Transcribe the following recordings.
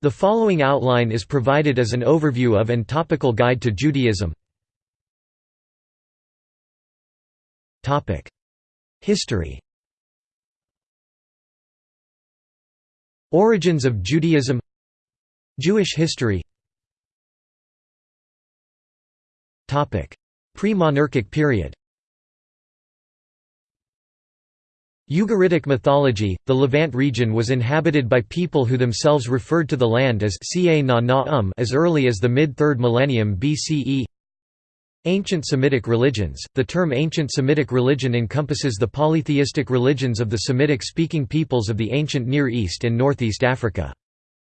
The following outline is provided as an overview of and topical guide to Judaism. History. Origins of Judaism. Jewish history. Pre-monarchic period Ugaritic mythology, the Levant region was inhabited by people who themselves referred to the land as um as early as the mid-3rd millennium BCE. Ancient Semitic religions – The term ancient Semitic religion encompasses the polytheistic religions of the Semitic-speaking peoples of the ancient Near East and Northeast Africa.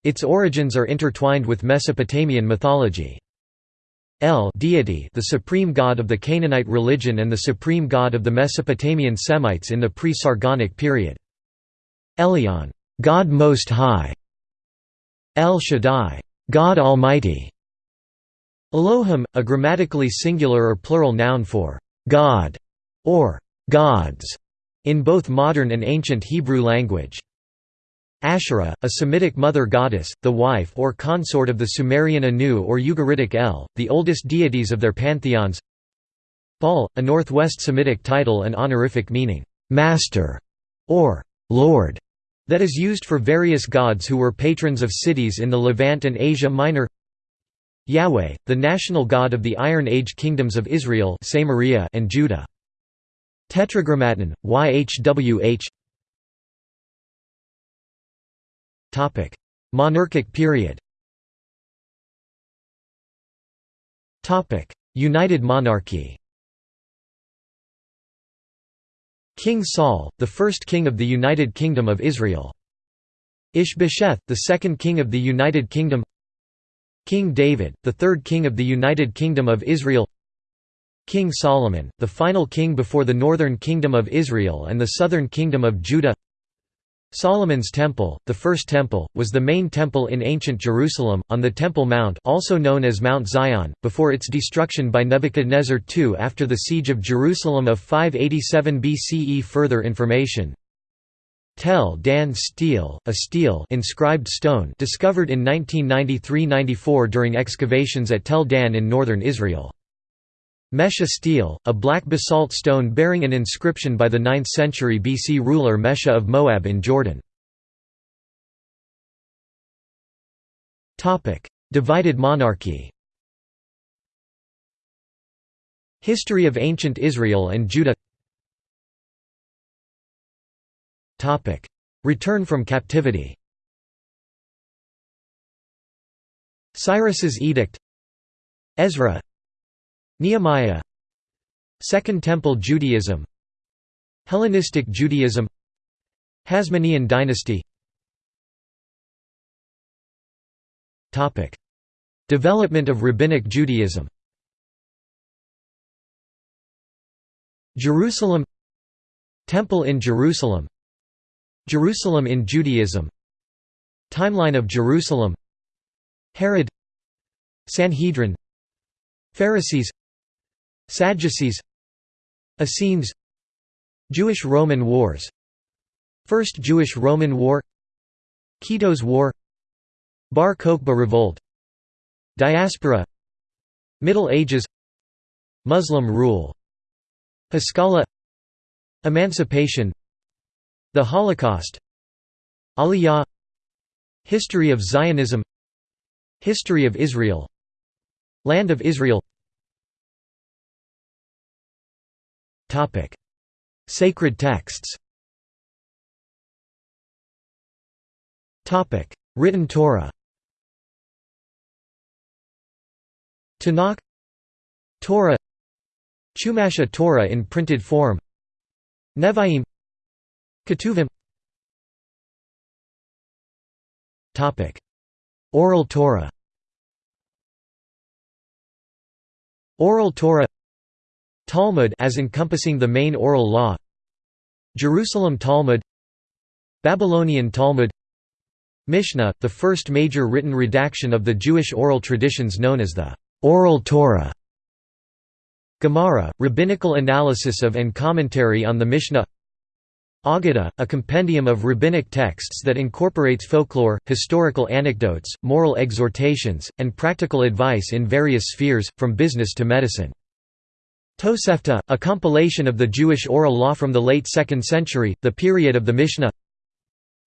Its origins are intertwined with Mesopotamian mythology. El deity the supreme god of the Canaanite religion and the supreme god of the Mesopotamian Semites in the pre-Sargonic period. Elyon God Most High", El Shaddai God Almighty", Elohim, a grammatically singular or plural noun for «God» or «gods» in both modern and ancient Hebrew language. Asherah, a Semitic mother goddess, the wife or consort of the Sumerian Anu or Ugaritic El, the oldest deities of their pantheons Baal, a northwest Semitic title and honorific meaning, «master» or «lord», that is used for various gods who were patrons of cities in the Levant and Asia Minor Yahweh, the national god of the Iron Age kingdoms of Israel and Judah. Tetragrammaton, YHWH Monarchic period. United monarchy. King Saul, the first king of the United Kingdom of Israel. Ishbosheth, the second king of the United Kingdom. King David, the third king of the United Kingdom of Israel. King Solomon, the final king before the northern kingdom of Israel and the southern kingdom of Judah Solomon's Temple, the First Temple, was the main temple in ancient Jerusalem, on the Temple Mount also known as Mount Zion, before its destruction by Nebuchadnezzar II after the siege of Jerusalem of 587 BCE Further information Tel Dan stele, a stele inscribed stone discovered in 1993–94 during excavations at Tel Dan in northern Israel. Mesha stele, a black basalt stone bearing an inscription by the 9th century BC ruler Mesha of Moab in Jordan. Divided monarchy. History of ancient Israel and Judah. Return from captivity. Cyrus's edict. Ezra Nehemiah Second Temple Judaism Hellenistic Judaism Hasmonean dynasty. Development of Rabbinic Judaism. Jerusalem Temple in Jerusalem Jerusalem in Judaism Timeline of Jerusalem Herod Sanhedrin Pharisees Sadducees Essenes Jewish–Roman Wars First Jewish–Roman War Kitos War Bar Kokhba Revolt Diaspora Middle Ages Muslim rule Haskalah Emancipation The Holocaust Aliyah History of Zionism History of Israel Land of Israel Sacred texts. Written Torah. Tanakh. Torah. Chumash Torah in printed form. Nevi'im. Ketuvim. Oral Torah. Oral Torah Talmud as encompassing the main oral law Jerusalem Talmud Babylonian Talmud Mishnah, the first major written redaction of the Jewish oral traditions known as the Oral Torah Gemara, rabbinical analysis of and commentary on the Mishnah Aggadah, a compendium of rabbinic texts that incorporates folklore, historical anecdotes, moral exhortations, and practical advice in various spheres, from business to medicine. Tosefta, a compilation of the Jewish oral law from the late 2nd century, the period of the Mishnah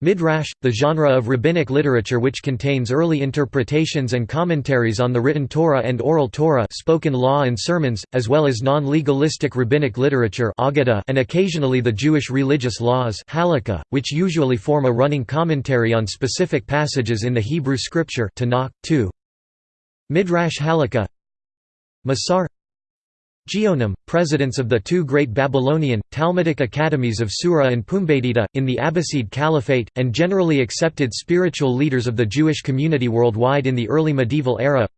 Midrash, the genre of rabbinic literature which contains early interpretations and commentaries on the written Torah and oral Torah spoken law and sermons, as well as non-legalistic rabbinic literature and occasionally the Jewish religious laws which usually form a running commentary on specific passages in the Hebrew scripture Tanakh, 2. Midrash Halakha Masar Geonim, presidents of the two great Babylonian, Talmudic academies of Sura and Pumbedita, in the Abbasid Caliphate, and generally accepted spiritual leaders of the Jewish community worldwide in the early medieval era.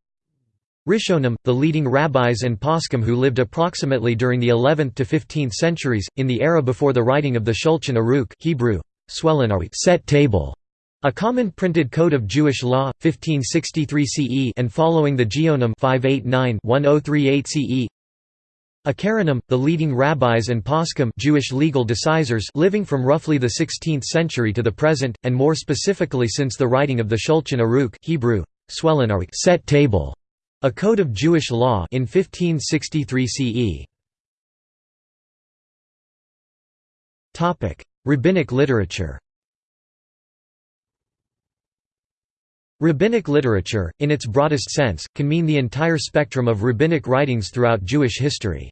Rishonim, the leading rabbis and poskim who lived approximately during the 11th to 15th centuries, in the era before the writing of the Shulchan Aruch Hebrew, set table, a common printed code of Jewish law, 1563 CE and following the Geonim 589-1038 CE Acharonim, the leading rabbis and poskim Jewish legal decisors living from roughly the 16th century to the present, and more specifically since the writing of the Shulchan Aruch Hebrew, set table, a code of Jewish law in 1563 CE. Rabbinic literature Rabbinic literature, in its broadest sense, can mean the entire spectrum of rabbinic writings throughout Jewish history.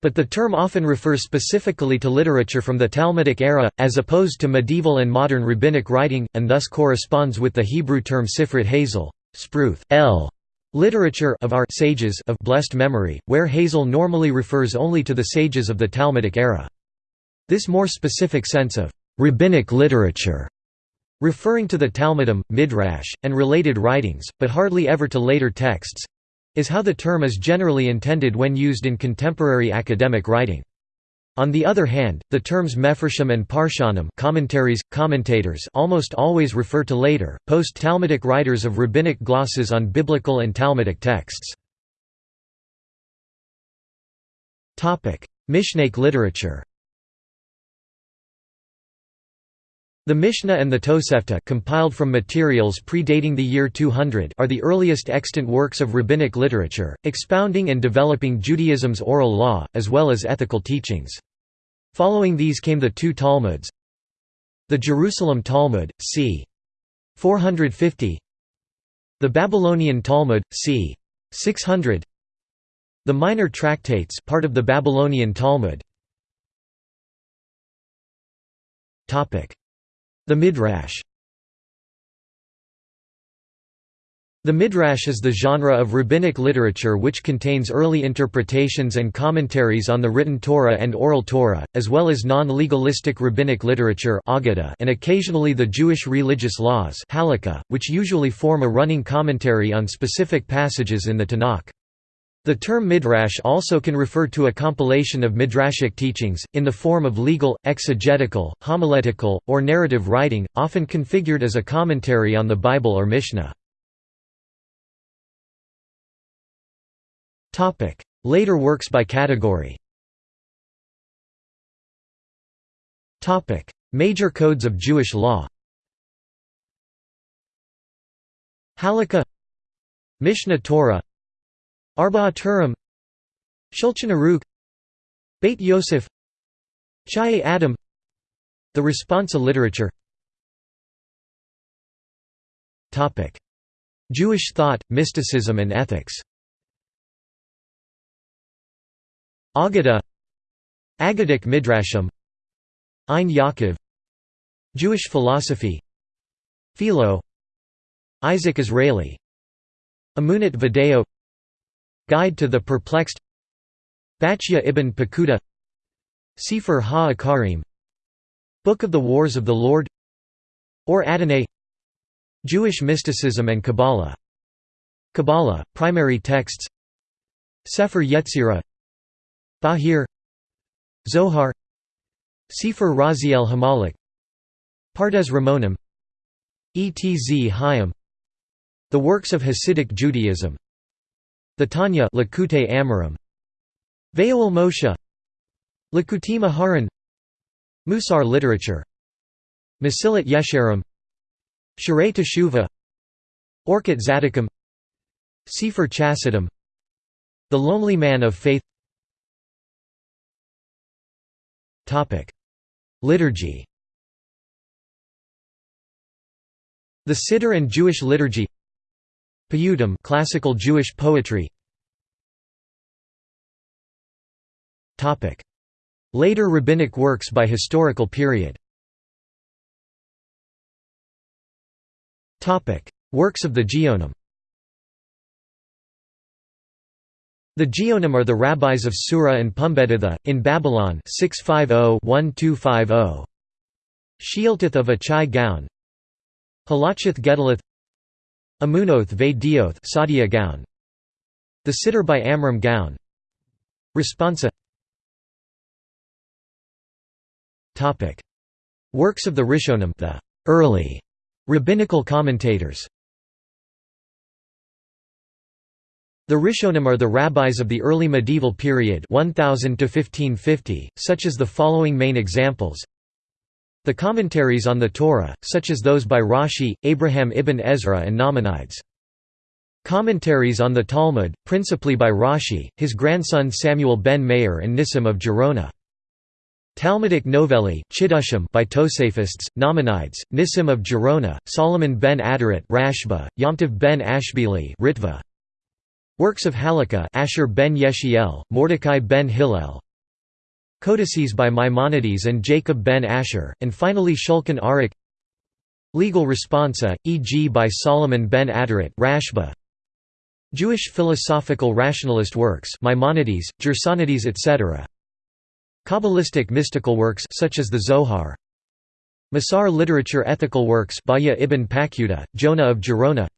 But the term often refers specifically to literature from the Talmudic era, as opposed to medieval and modern rabbinic writing, and thus corresponds with the Hebrew term Sifrit Hazel spruth, L, literature of our sages of blessed memory, where Hazel normally refers only to the sages of the Talmudic era. This more specific sense of rabbinic literature referring to the Talmudim, Midrash, and related writings, but hardly ever to later texts is how the term is generally intended when used in contemporary academic writing. On the other hand, the terms Mefarshim and Parshanim commentaries, commentators almost always refer to later, post-Talmudic writers of rabbinic glosses on biblical and Talmudic texts. Mishnaic literature The Mishnah and the Tosefta compiled from materials predating the year 200 are the earliest extant works of rabbinic literature, expounding and developing Judaism's oral law, as well as ethical teachings. Following these came the two Talmuds The Jerusalem Talmud, c. 450 The Babylonian Talmud, c. 600 The Minor Tractates part of the Babylonian Talmud the Midrash The Midrash is the genre of rabbinic literature which contains early interpretations and commentaries on the written Torah and oral Torah, as well as non-legalistic rabbinic literature and occasionally the Jewish religious laws which usually form a running commentary on specific passages in the Tanakh. The term midrash also can refer to a compilation of midrashic teachings, in the form of legal, exegetical, homiletical, or narrative writing, often configured as a commentary on the Bible or Mishnah. Later works by category. Major codes of Jewish law. Halakha. Mishnah Torah Arba'a Turim Shulchan Aruch Beit Yosef Chayei Adam The Responsa literature. Jewish thought, mysticism and ethics. Agada Agadic Midrashim. Ein Yaakov Jewish philosophy. Philo Isaac Israeli. Emunot ve-Deot Guide to the Perplexed Bachya ibn Pekuda Sefer ha-Akarim Book of the Wars of the Lord Or Adonai Jewish mysticism and Kabbalah. Kabbalah, primary texts. Sefer Yetzirah Bahir Zohar Sefer Raziel HaMalakh Pardes Rimonim Etz Hayim The works of Hasidic Judaism the Tanya Likutei Amarim Ve'ol Moshe. Likutim Aharon Musar literature. Masilat Yesharim. Sharei Teshuvah. Orchot Tzaddikim Sefer Chassidim The Lonely Man of Faith. Liturgy. The Siddur and Jewish liturgy Piyutim classical Jewish poetry. Topic. Later rabbinic works by historical period. Works of the Geonim. The Geonim are the rabbis of Sura and Pumbeditha, in Babylon 650-1250. Shealtith of Achai Gaon. Halachot Gedolot Amunoth Ve Dioth Saadia Gaon. The Siddur by Amram Gaon. Responsa. Topic. Works of the Rishonim the early rabbinical commentators. The Rishonim are the rabbis of the early medieval period 1000 to 1550, such as the following main examples the commentaries on the Torah, such as those by Rashi, Abraham ibn Ezra and Nachmanides. Commentaries on the Talmud, principally by Rashi, his grandson Samuel ben Meir and Nissim of Gerona. Talmudic novellae by Tosafists, Nachmanides, Nissim of Gerona, Solomon ben Aderet Rashba, Yomtiv ben Ashbili Ritva. Works of Halakha Asher ben Yeshiel, Mordecai ben Hillel, Codices by Maimonides and Jacob ben Asher, and finally Shulchan Aruch Legal responsa, e.g. by Solomon ben Aderet Rashba. Jewish philosophical rationalist works Maimonides, Gersonides etc. Kabbalistic mystical works such as the Zohar Musar literature ethical works Bahya ibn Paquda, Jonah of Gerona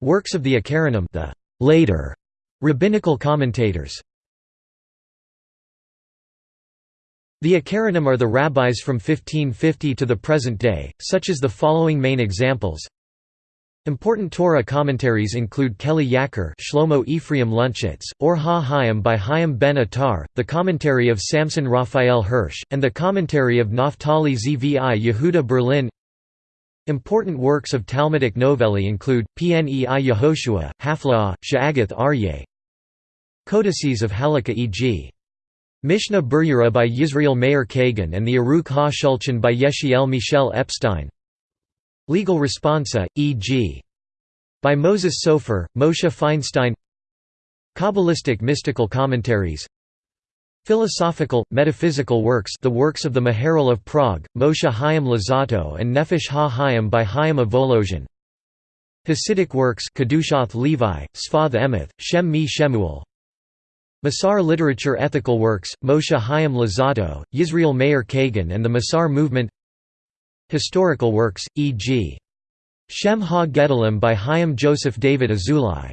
Works of the Acharonim the later Rabbinical commentators The Acharonim are the rabbis from 1550 to the present day, such as the following main examples. Important Torah commentaries include Keli Yakar Shlomo Ephraim Luntschitz, Or Ha-Hayim by Chaim ben Attar, the commentary of Samson Raphael Hirsch, and the commentary of Naftali Zvi Yehuda Berlin Important works of Talmudic novellae include, Pnei Yehoshua, Haflaah, Sha'agath Aryeh, Codices of Halakha e.g. Mishnah Berurah by Yisrael Meir Kagan and the Aruch Ha-Shulchan by Yechiel Michel Epstein. Legal responsa, e.g. by Moses Sofer, Moshe Feinstein. Kabbalistic mystical commentaries. Philosophical, metaphysical works the works of the Maharal of Prague, Moshe Chaim Luzzatto and Nefesh Ha-Chaim by Chaim Volozhin. Hasidic works Kedushath Levi, Sfath Emeth, Shem Mi Shemuel Musar literature ethical works, Moshe Chaim Luzzatto, Yisrael Meir Kagan and the Musar movement. Historical works, e.g. Shem Ha-Gedolim by Chaim Joseph David Azulai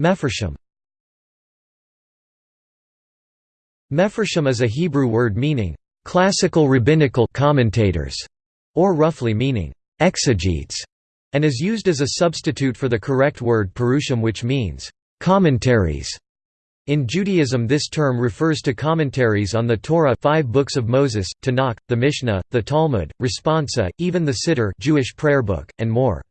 Mefarshim Mefarshim is a Hebrew word meaning, "...classical rabbinical commentators", or roughly meaning, "...exegetes", and is used as a substitute for the correct word perushim which means, "...commentaries". In Judaism this term refers to commentaries on the Torah five books of Moses, Tanakh, the Mishnah, the Talmud, Responsa, even the Siddur Jewish prayer book, and more.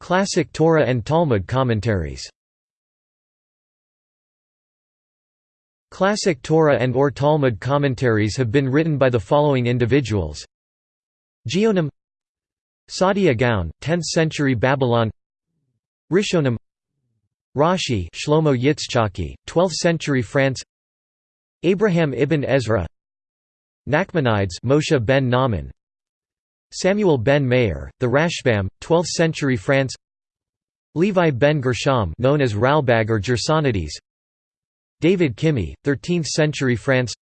Classic Torah and Talmud commentaries Classic Torah and or Talmud commentaries have been written by the following individuals Geonim Saadia Gaon, 10th century Babylon Rishonim Rashi Shlomo Yitzchaki, 12th century France Abraham ibn Ezra Nachmanides Moshe ben Naaman Samuel ben Meir, the Rashbam, 12th century France Levi ben Gershom known as Ralbag or Gersonides David Kimhi, 13th century France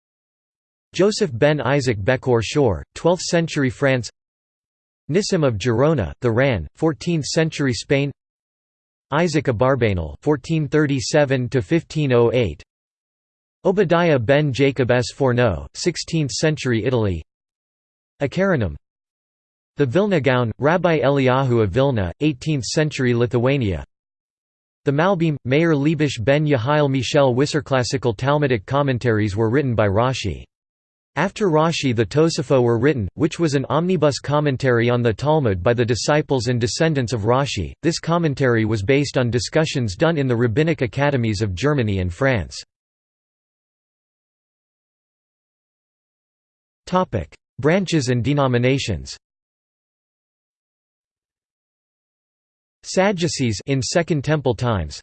Joseph ben Isaac Bekor Shor, 12th century France Nissim of Gerona, the Ran, 14th century Spain Isaac Abarbanel (1437–1508), Obadiah ben Jacob Sforno, 16th century Italy. Acharonim The Vilna Gaon, Rabbi Eliyahu of Vilna, 18th-century Lithuania The Malbim, Meir Leibush ben Yehiel Michel Wisser. Classical Talmudic commentaries were written by Rashi. After Rashi the Tosafot were written, which was an omnibus commentary on the Talmud by the disciples and descendants of Rashi. This commentary was based on discussions done in the rabbinic academies of Germany and France. Branches and denominations Sadducees in Second Temple times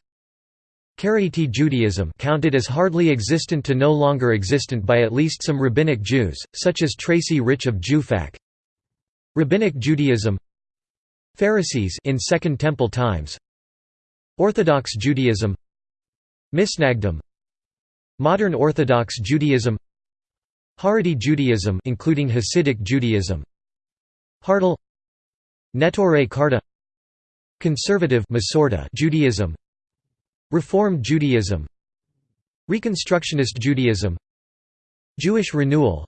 Karaite Judaism counted as hardly existent to no longer existent by at least some Rabbinic Jews, such as Tracy Rich of JewFAQ. Rabbinic Judaism Pharisees in Second Temple times. Orthodox Judaism Misnagdim Modern Orthodox Judaism Haredi Judaism including Hasidic Judaism. Hardal Neturei Karta Conservative Judaism Reform Judaism. Reconstructionist Judaism. Jewish Renewal.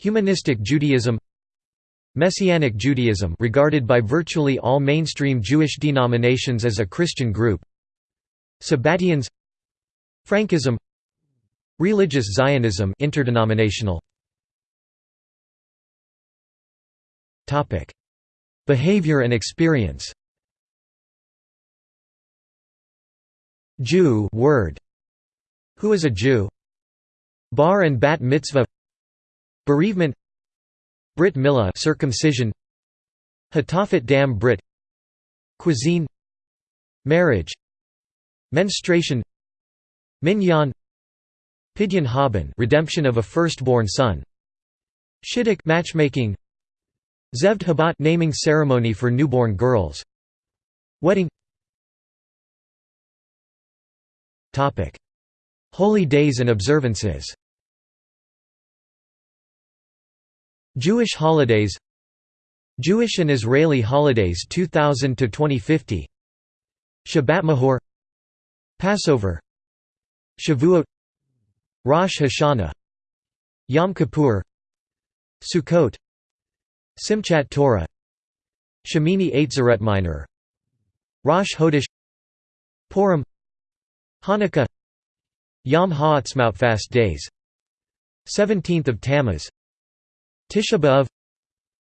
Humanistic Judaism. Messianic Judaism regarded by virtually all mainstream Jewish denominations as a Christian group. Sabbatians Frankism. Religious Zionism interdenominational. Topic. Behavior and experience Jew word. Who is a Jew? Bar and bat mitzvah. Bereavement. Brit milah circumcision. Hatafat dam Brit. Cuisine. Marriage. Menstruation. Minyan. Pidyon Haben redemption of a firstborn son. Shidduch matchmaking. Zeved habat naming ceremony for newborn girls. Wedding Holy days and observances. Jewish holidays. Jewish and Israeli holidays 2000 to 2050 Shabbat Mahor Passover. Shavuot. Rosh Hashanah. Yom Kippur. Sukkot. Simchat Torah. Shemini Atzeret Minor. Rosh Hodesh Purim Hanukkah. Yom Ha'atzmaut fast days. 17th of Tammuz. Tisha B'Av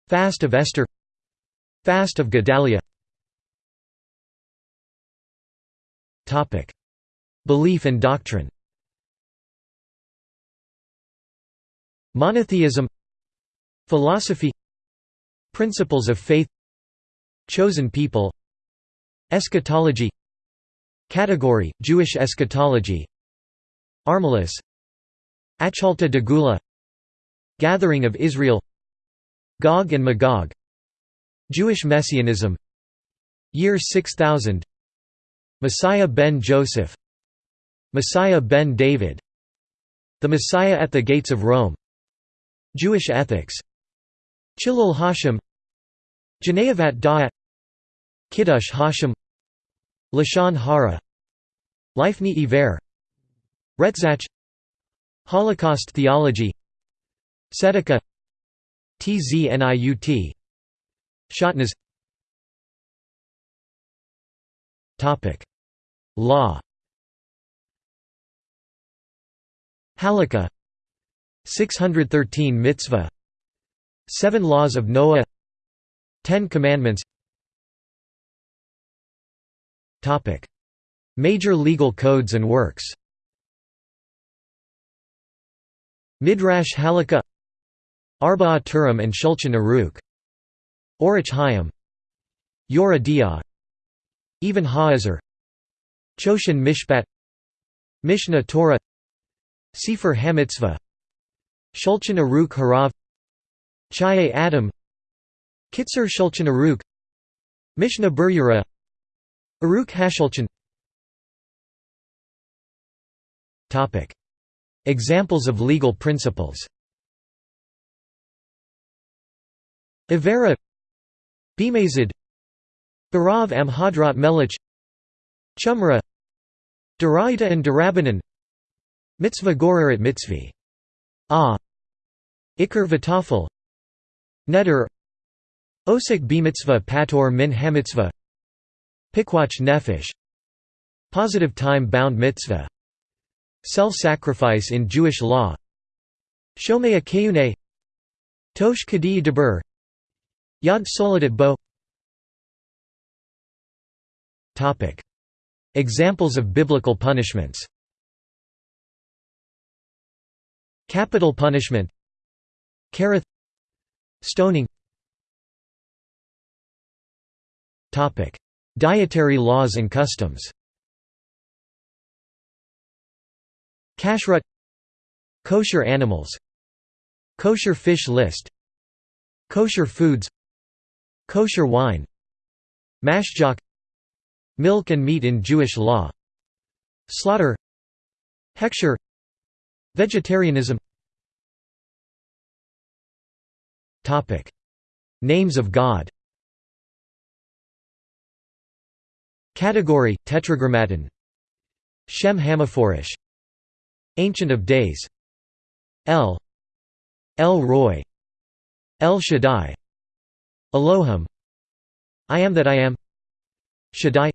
Fast of Esther Fast of Gedalia Topic. Belief and doctrine. Monotheism. Philosophy. Principles of faith. Chosen people. Eschatology Category, Jewish eschatology. Armilus Achalta de Gula. Gathering of Israel. Gog and Magog. Jewish Messianism. Year 6000 Messiah ben Joseph. Messiah ben David. The Messiah at the Gates of Rome. Jewish ethics. Chilul Hashem Geneivat Da'at. Kiddush Hashem Lashon Hara. Lifnei Iver. Retzach. Holocaust theology. Tzedakah Tzniut Shatnez Topic. Law. Halakha. 613 Mitzvah. Seven Laws of Noah. Ten Commandments Major legal codes and works. Midrash Halakha. Arba'a Turim and Shulchan Aruch. Orach Hayim Yoreh De'ah Even Ha'ezer Choshen Mishpat. Mishnah Torah. Sefer Hamitzvah. Shulchan Aruch Harav. Chayei Adam. Kitzur Shulchan Aruch. Mishnah Berurah Aruch Hashulchan Examples of legal principles. Ivera. Bimazid. Barav am Hadrat Melech. Chumrah Daraita and Darabanan. Mitzvah Gorarat Mitzvi Ah Iker Vitafel Neder. Osik b'mitzvah pator min hamitzvah Pikuach nefesh Positive time-bound mitzvah Self-sacrifice in Jewish law Shomea keyune Tosh kadi deber Yad soledet bo. Examples of biblical punishments. Capital punishment. Karath Stoning Dietary laws and customs. Kashrut Kosher animals Kosher fish list Kosher foods Kosher wine Mashgiach Milk and meat in Jewish law Slaughter Hechsher Vegetarianism Names of God Category Tetragrammaton. Shem HaMephorash. Ancient of Days. El El Roi. El Shaddai. Elohim. I am that I am. Shaddai.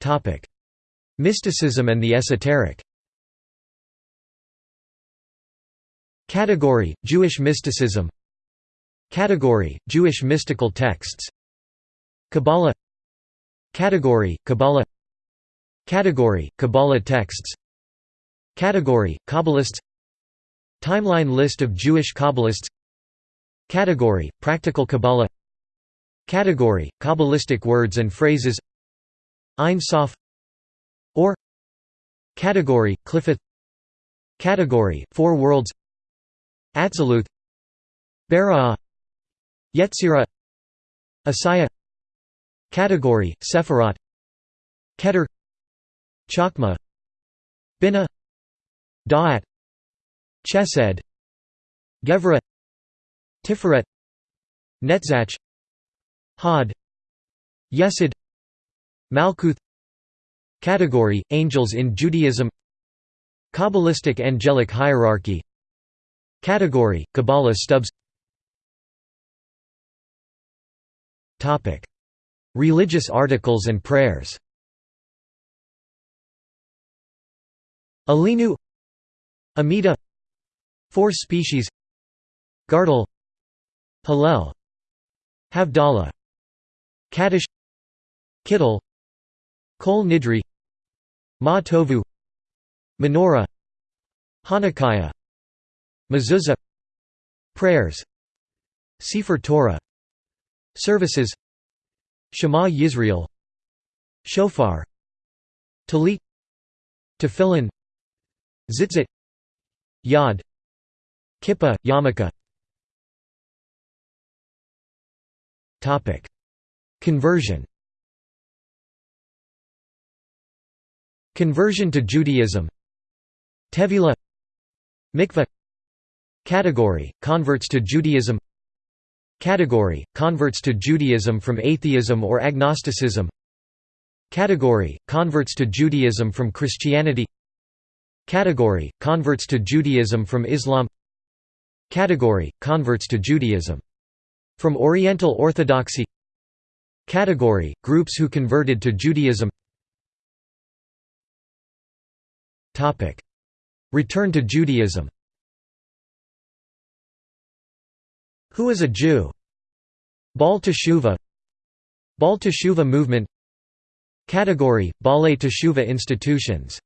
Topic. Mysticism and the esoteric. Category Jewish mysticism. Category Jewish mystical texts Kabbalah Category Kabbalah Category Kabbalah texts Category Kabbalists Timeline list of Jewish Kabbalists Category Practical Kabbalah Category Kabbalistic words and phrases Ein Sof or Category Qliphoth Category Four Worlds Atziluth Beriah Yetzirah Assiah Category Sephirot Keter. Chokhmah. Bina Da'at. Chesed. Gevra. Tiferet. Netzach. Had Yesod Malkuth. Category – Angels in Judaism. Kabbalistic angelic hierarchy. Category – Kabbalah stubs Religious articles and prayers. Aleinu Amida Four species. Gartel Hallel Havdalah. Kaddish Kittel Kol Nidre. Ma Tovu Menorah. Hanukkah Mezuzah. Prayers. Sefer Torah. Services Shema Yisrael Shofar Talit Tefillin Tzitzit Yad Kippa, Yarmulke Conversion. Conversion to Judaism. Tevila. Mikveh Category – Converts to Judaism Category – Converts to Judaism from atheism or agnosticism. Category – Converts to Judaism from Christianity. Category – Converts to Judaism from Islam. Category – Converts to Judaism from Oriental Orthodoxy. Category – Groups who converted to Judaism. Topic: Return to Judaism Who is a Jew? Baal Teshuvah. Baal Teshuvah movement. Category – Baalei Teshuvah institutions.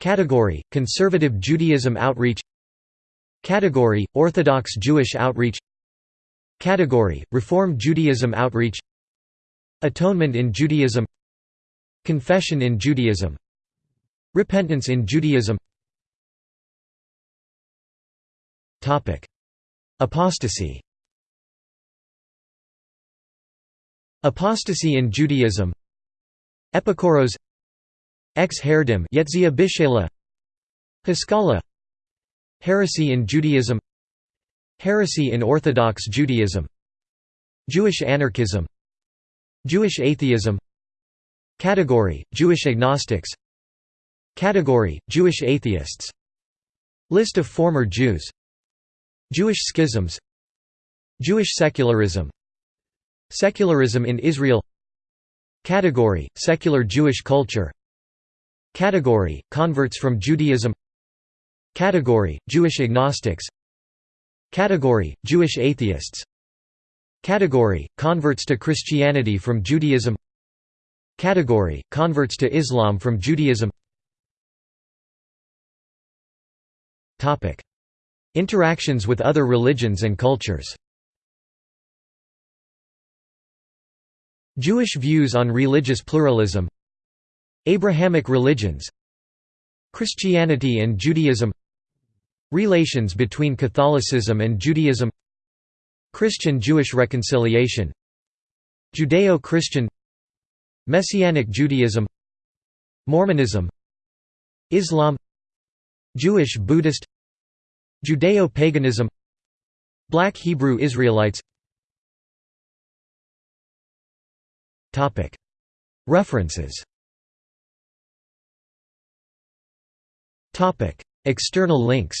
Category – Conservative Judaism outreach. Category – Orthodox Jewish outreach. Category – Reform Judaism outreach. Atonement in Judaism. Confession in Judaism. Repentance in Judaism Apostasy. Apostasy in Judaism. Epikuros Ex Bishela. Haskalah. Heresy in Judaism. Heresy in Orthodox Judaism. Jewish anarchism. Jewish atheism. Category – Jewish agnostics. Category – Jewish atheists. List of former Jews Jewish schisms Jewish secularism Secularism in Israel Category – Secular Jewish culture Category – Converts from Judaism Category – Jewish agnostics Category – Jewish atheists Category – Converts to Christianity from Judaism Category – Converts to Islam from Judaism Interactions with other religions and cultures. Jewish views on religious pluralism. Abrahamic religions. Christianity and Judaism. Relations between Catholicism and Judaism. Christian-Jewish reconciliation. Judeo-Christian. Messianic Judaism. Mormonism. Islam. Jewish Buddhist Judeo-paganism Black Hebrew Israelites. References. External links